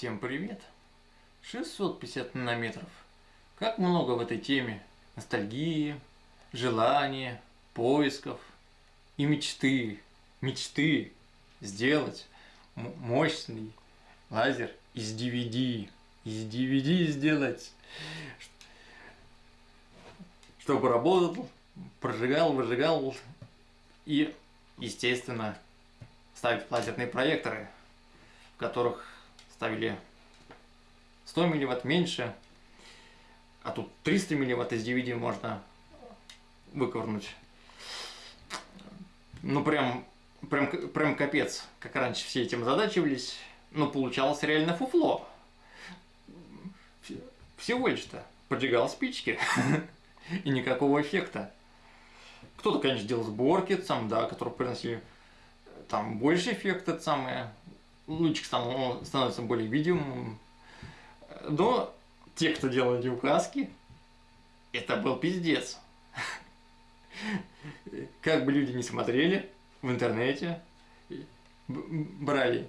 Всем привет! 650 нанометров. Как много в этой теме ностальгии, желания, поисков и мечты. Мечты сделать мощный лазер из DVD. Из DVD сделать, чтобы работал, прожигал, выжигал и, естественно, ставить лазерные проекторы, в которых ставили 100 милливатт меньше, а тут 300 милливатт из DVD можно выковырнуть. Ну прям, прям, прям капец, как раньше все этим задачивались, но получалось реально фуфло. Всего лишь-то поджигал спички и никакого эффекта. Кто-то, конечно, делал сборки, сам, да, которые приносили там больше эффекта, самое, лучик становится более видимым. Но те, кто делали указки, это был пиздец. Как бы люди не смотрели в интернете, брали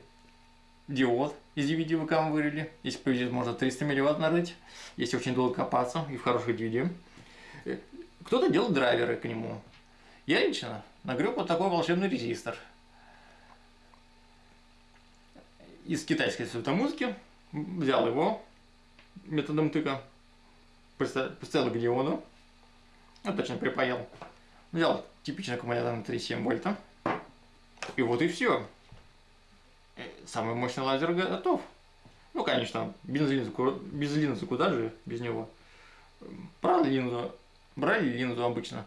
диод из DVD ВК вырыли. Если повезет, можно 300 милливатт нарыть, если очень долго копаться и в хороших DVD. Кто-то делал драйверы к нему. Я лично нагреб вот такой волшебный резистор – из китайской светомузыки, взял его методом тыка, поставил к диоду, ну, точно припаял, взял типичный аккумулятор на 3,7 вольта, и вот и все. Э, самый мощный лазер готов. Ну, конечно, без линзы, без линзы куда же без него. Брали линзу, брали линзу обычно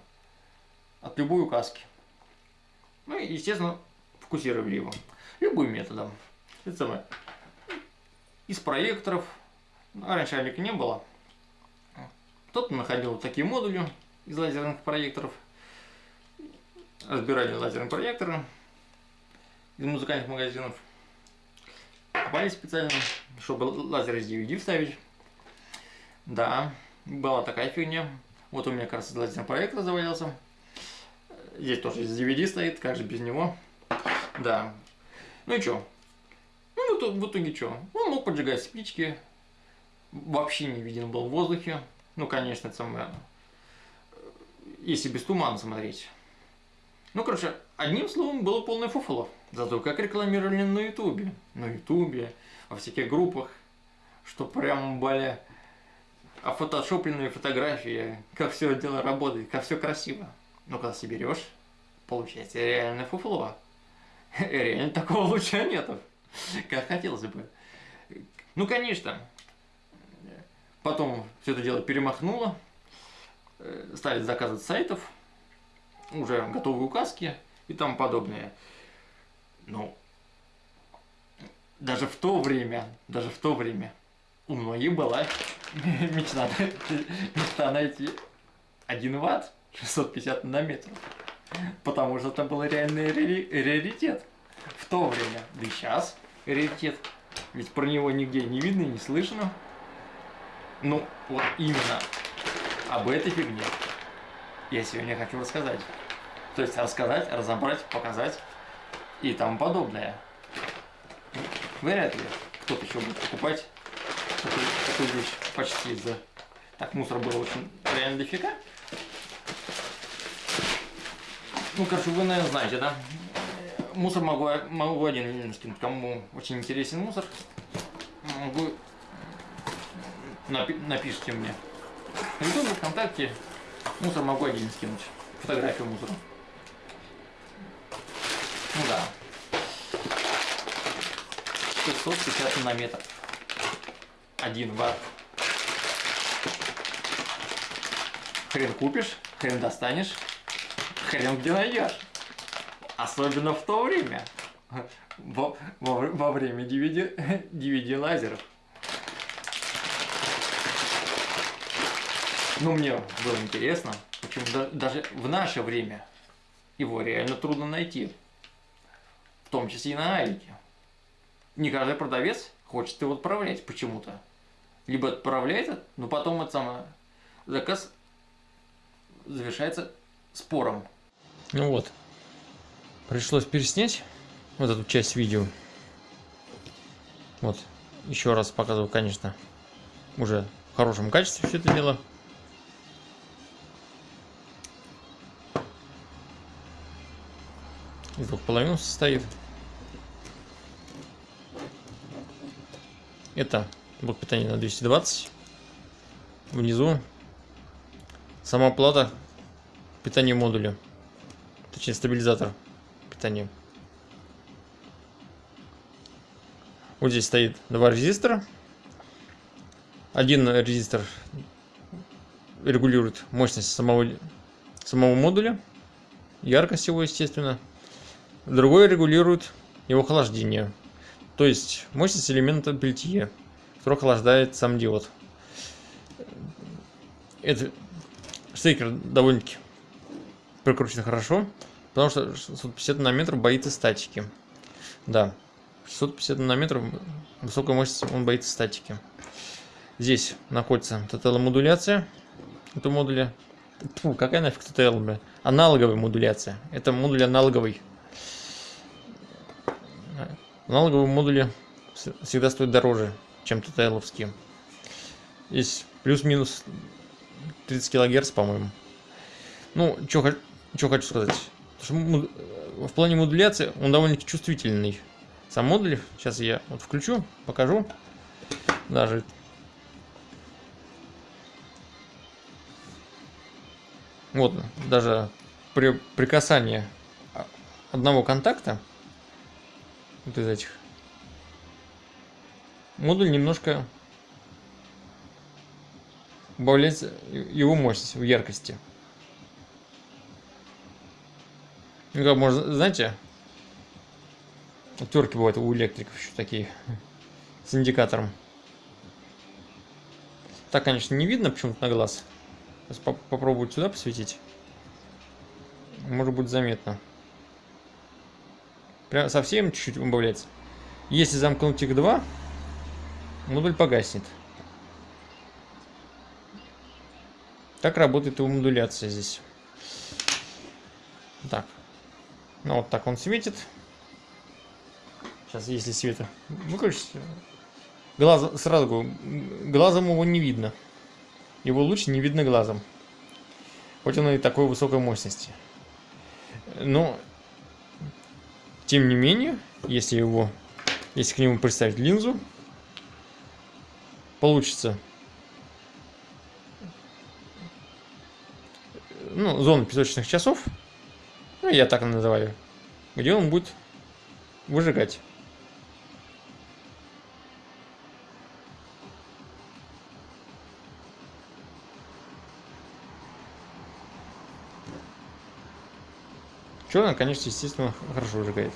от любой указки. Ну и, естественно, фокусировали его любым методом это самое, из проекторов, ну, раньше Алика не было, кто-то находил вот такие модули из лазерных проекторов, разбирали лазерные проекторы из музыкальных магазинов, копали специально, чтобы лазер из DVD вставить. Да, была такая фигня. Вот у меня как раз лазерный проектор завалился. Здесь тоже из DVD стоит, как же без него. Да. Ну и что, в, итоге что? Он мог поджигать спички, вообще не виден был в воздухе. Ну, конечно, это самое, если без тумана смотреть. Ну, короче, одним словом, было полное фуфло. Зато как рекламировали на ютубе, на ютубе, во всяких группах, что прям были офотошопленные фотографии, как все дело работает, как все красиво. Но когда соберешь, получается реально фуфло. Реально такого луча нету. как хотелось бы. Ну, конечно, потом все это дело перемахнуло, э, стали заказывать сайтов, уже готовые указки и тому подобное. Ну, даже в то время, даже в то время у многих была мечта, мечта найти 1 ватт 650 нанометров. Потому что это был реальный раритет в то время. Да и сейчас раритет. Ведь про него нигде не видно и не слышно. Ну, вот именно об этой фигне я сегодня хочу рассказать. То есть рассказать, разобрать, показать и тому подобное. Вряд ли кто-то еще будет покупать такую, такую вещь почти за... Так, мусор было очень реально дофига. Ну, короче, вы, наверное, знаете, да? Мусор могу, могу один скинуть. Кому очень интересен мусор, могу напи напишите мне. В Ютубе, ВКонтакте мусор могу один скинуть. Фотографию мусора. Ну да. 650 нанометров. Один ватт. Хрен купишь, хрен достанешь, хрен где найдешь. Особенно в то время. Во, во, во время DVD, DVD лазеров. Ну, мне было интересно, почему да, даже в наше время его реально трудно найти. В том числе и на Алике. Не каждый продавец хочет его отправлять почему-то. Либо отправляет, но потом это самое, заказ завершается спором. Ну вот, Пришлось переснять вот эту часть видео. Вот. еще раз показываю, конечно, уже в хорошем качестве все это дело. Из двух половин состоит. Это блок питания на 220. Внизу сама плата питания модуля. Точнее стабилизатор питания. Вот здесь стоит два резистора. Один резистор регулирует мощность самого, самого модуля, яркость его, естественно. Другой регулирует его охлаждение, то есть мощность элемента пельтье, который охлаждает сам диод. Этот стейкер довольно-таки прикручен хорошо, потому что 650 нанометров боится статики. Да, 650 нанометров высокая мощность, он боится статики. Здесь находится TTL-модуляция этого модуля. Фу, какая нафиг TTL, бля? Аналоговая модуляция. Это модуль аналоговый. Аналоговые модули всегда стоят дороже, чем TTL-овские. Здесь плюс-минус 30 кГц, по-моему. Ну, что хочу сказать. Что в плане модуляции он довольно-таки чувствительный. Сам модуль, сейчас я вот включу, покажу. Даже Вот, даже при прикасании одного контакта, вот из этих, модуль немножко убавляется его мощность в яркости. Ну, как можно, знаете, терки бывают у электриков еще такие, с индикатором. Так, конечно, не видно почему-то на глаз. Сейчас поп попробую сюда посветить. Может быть заметно. Прям совсем чуть-чуть убавляется. Если замкнуть их два, модуль погаснет. Так работает его модуляция здесь. Так. Ну вот так он светит. Сейчас, если света выключить, глаз, сразу говорю, глазом его не видно. Его луч не видно глазом. Хоть он и такой высокой мощности. Но, тем не менее, если его, если к нему представить линзу, получится ну, зона песочных часов, я так называю, где он будет выжигать. Черный, конечно, естественно, хорошо выжигает.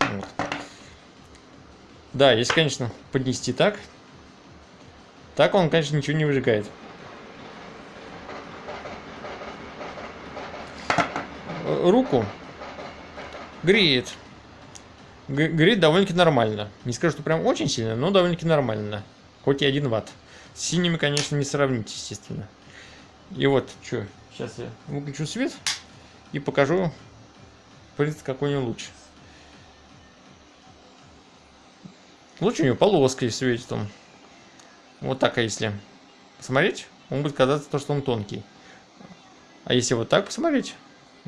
Вот. Да, если, конечно, поднести так, так он, конечно, ничего не выжигает. Руку греет. Греет довольно-таки нормально. Не скажу, что прям очень сильно, но довольно-таки нормально. Хоть и 1 ватт. С синими, конечно, не сравнить, естественно. И вот, что, сейчас я выключу свет и покажу, в принципе, какой у него луч. Луч у него полоской светит он. Вот так, а если посмотреть, он будет казаться то, что он тонкий. А если вот так посмотреть,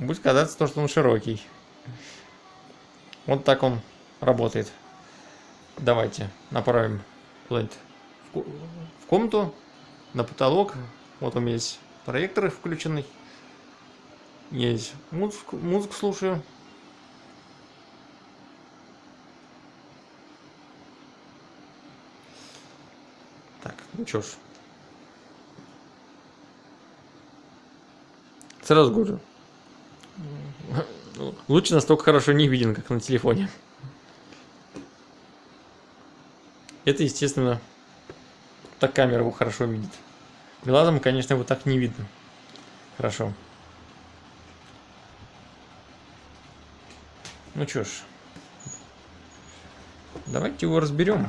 будет казаться то, что он широкий. Вот так он работает. Давайте направим куда-нибудь в комнату, на потолок. Вот у меня есть проекторы включены. Есть музыку, музыку слушаю. Так, ну чё ж. Сразу говорю. Лучше настолько хорошо не виден, как на телефоне. Это, естественно, так камера его хорошо видит. Глазом, конечно, вот так не видно. Хорошо. Ну что ж. Давайте его разберем.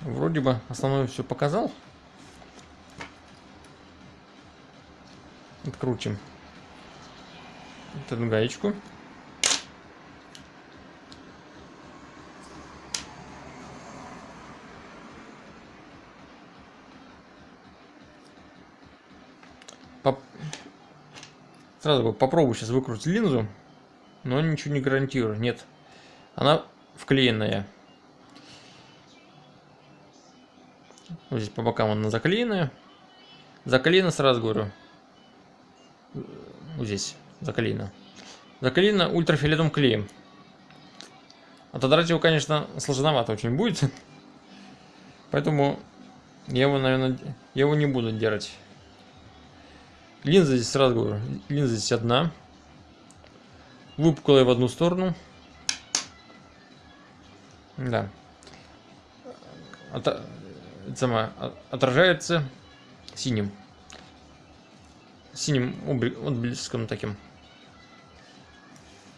Вроде бы основное все показал. Открутим вот эту гаечку. Поп... Сразу попробую сейчас выкрутить линзу, но ничего не гарантирую. Нет, она вклеенная. Вот здесь по бокам она заклеенная. Заклеена, сразу говорю. Вот здесь заклеена. Заклеена ультрафиолетовым клеем. Отодрать его, конечно, сложновато очень будет. Поэтому я его, наверное, я его не буду держать. Линза здесь сразу говорю, линза здесь одна. Выпуклая в одну сторону. Да. От, сама, отражается синим. Синим отблеском таким.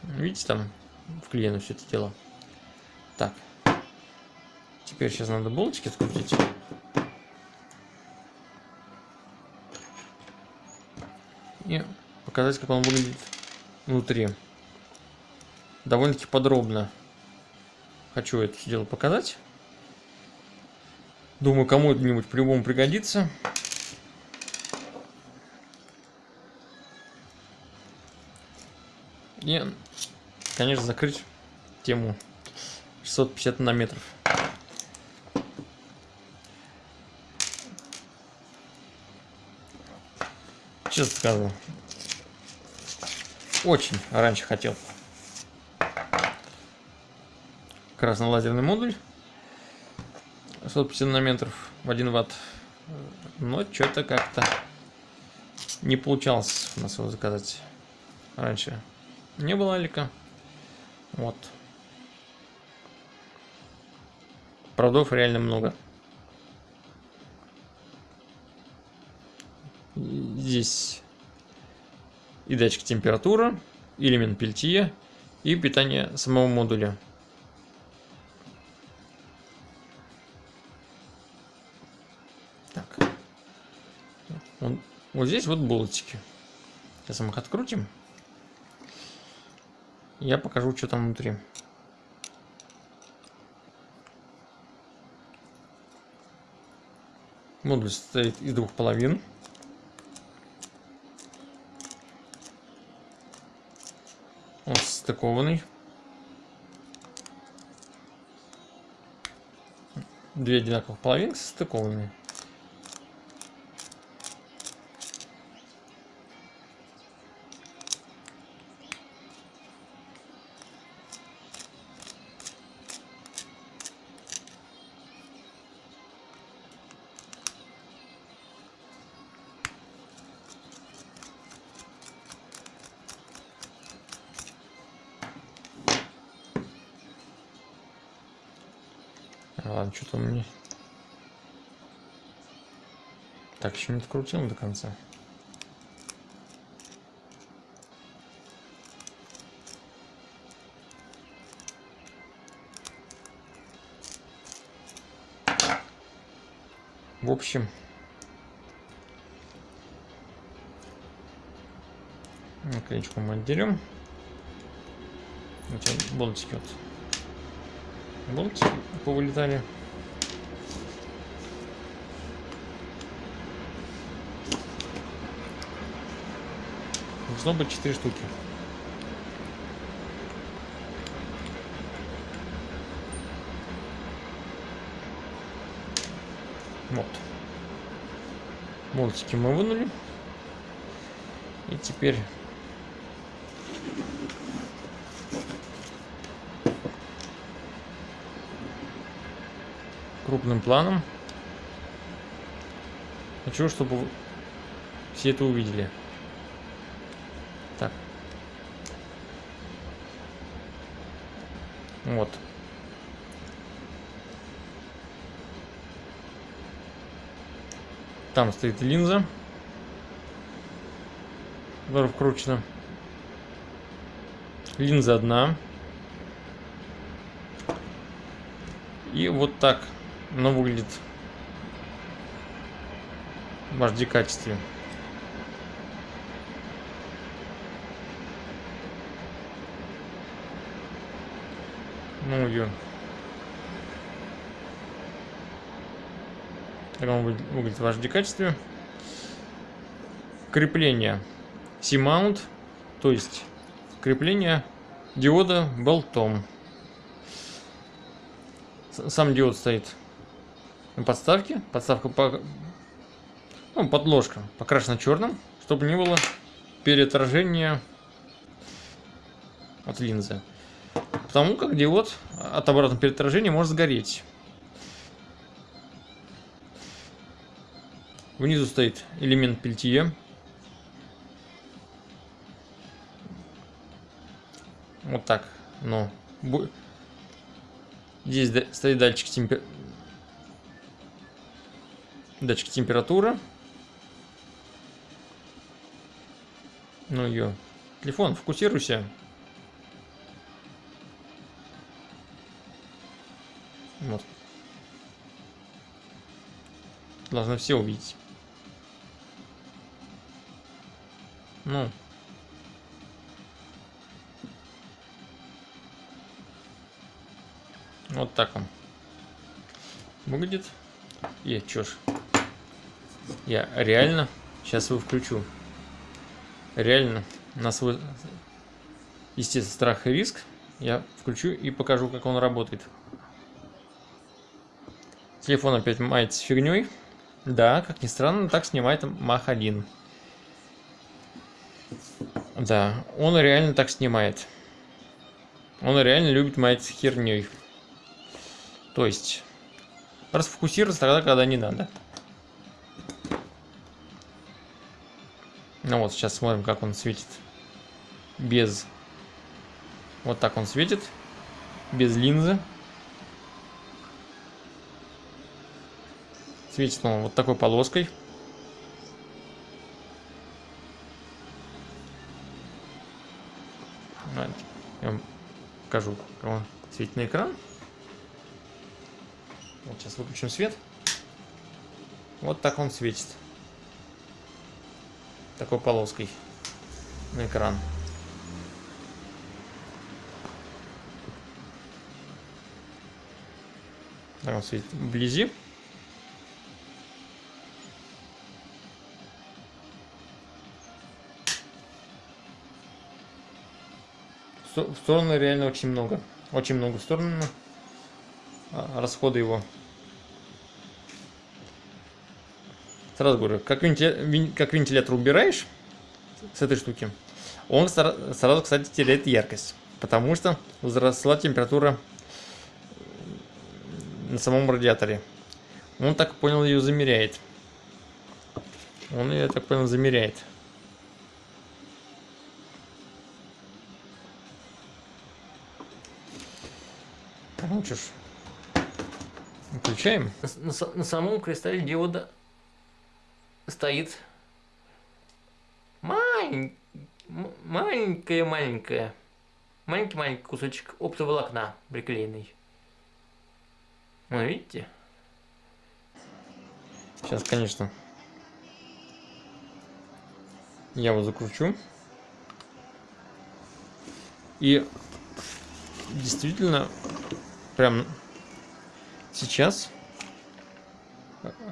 Видите, там вклеено все это дело. Так. Теперь сейчас надо болтики открутить. И показать, как он выглядит внутри. Довольно-таки подробно хочу это все дело показать. Думаю, кому-нибудь по-любому пригодится. И, конечно, закрыть тему 650 нанометров. Честно скажу, очень раньше хотел. Красно-лазерный модуль. 650 нанометров в 1 ватт. Но что-то как-то не получалось у нас его заказать раньше не было алика. Вот. Проводов реально много. Здесь и датчик температуры элемент пельтия и питание самого модуля. Вот здесь вот болтики. Сейчас мы их открутим. Я покажу, что там внутри. Модуль состоит из двух половин. Он стыкованный. Две одинаковых половинки стыкованные. Что-то мне... Так, еще не открутил до конца. В общем, наклеечку мы отделим. Эти болтики вот болтики повылетали. Должно быть 4 штуки. Вот. Болтики мы вынули. И теперь крупным планом. Хочу, чтобы все это увидели. Вот. Там стоит линза. Которая вкручена. Линза одна. И вот так но выглядит в HD качестве. Ну, ее. Так он выглядит в HD качестве. Крепление. C-mount, то есть крепление диода болтом. Сам диод стоит на подставке. Подставка по... ну, подложка покрашена черным, чтобы не было переотражения от линзы. Потому как диод от обратного переотражения может сгореть. Внизу стоит элемент пельтье. Вот так. Но здесь стоит датчик темпер... датчик температуры. Ну ее. Телефон, фокусируйся. Вот. Должны все увидеть. Ну. Вот так он выглядит. И чё ж. Я реально сейчас его включу. Реально на свой, естественно, страх и риск я включу и покажу, как он работает. Телефон опять мается фигней. Да, как ни странно, так снимает Мах 1. Да, он реально так снимает. Он реально любит маять херней. То есть, расфокусироваться тогда, когда не надо. Ну вот, сейчас смотрим, как он светит. Без... Вот так он светит. Без линзы. Светит он вот такой полоской. Я вам покажу, как он светит на экран. Вот сейчас выключим свет. Вот так он светит. Такой полоской на экран. Так он светит вблизи. В сторону реально очень много. Очень много в сторону. А, расходы его. Сразу говорю, как, вентилятор, как вентилятор убираешь с этой штуки, он сразу, кстати, теряет яркость. Потому что возросла температура на самом радиаторе. Он так понял ее замеряет. Он ее, так понял, замеряет. Ну ж, включаем. На, на, на самом кристалле диода стоит мань, маленькая-маленькая, маленький-маленький кусочек оптоволокна приклеенный. Ну, видите? Сейчас, конечно, я его закручу. И действительно прям сейчас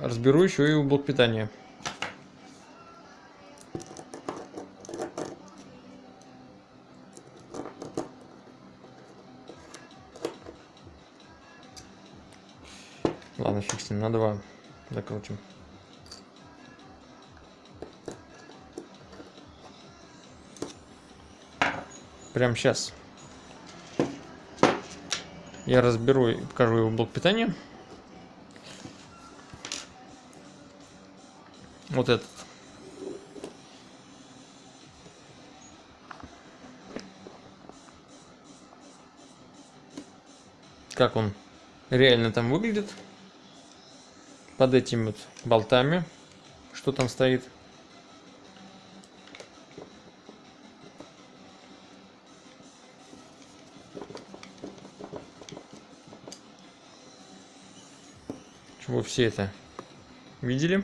разберу еще и блок питания. Ладно, фиг с ним, на два закрутим. Прям сейчас. Я разберу и покажу его блок питания. Вот этот. Как он реально там выглядит. Под этими вот болтами. Что там стоит. Все это видели?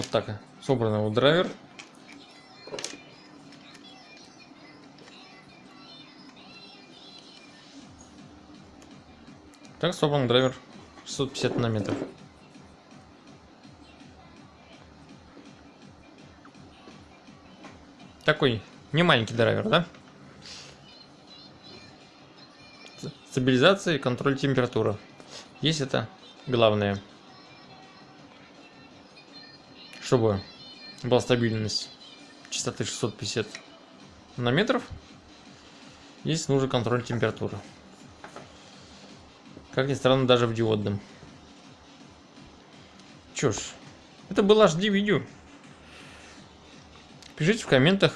Вот так собран вот драйвер. Так собран драйвер 650 нанометров. Такой не маленький драйвер, да? Стабилизация и контроль температуры. Есть это главное. Чтобы была стабильность частоты 650 нанометров. Есть нужен контроль температуры. Как ни странно, даже в диодном. Чё ж, это было HD видео. Пишите в комментах,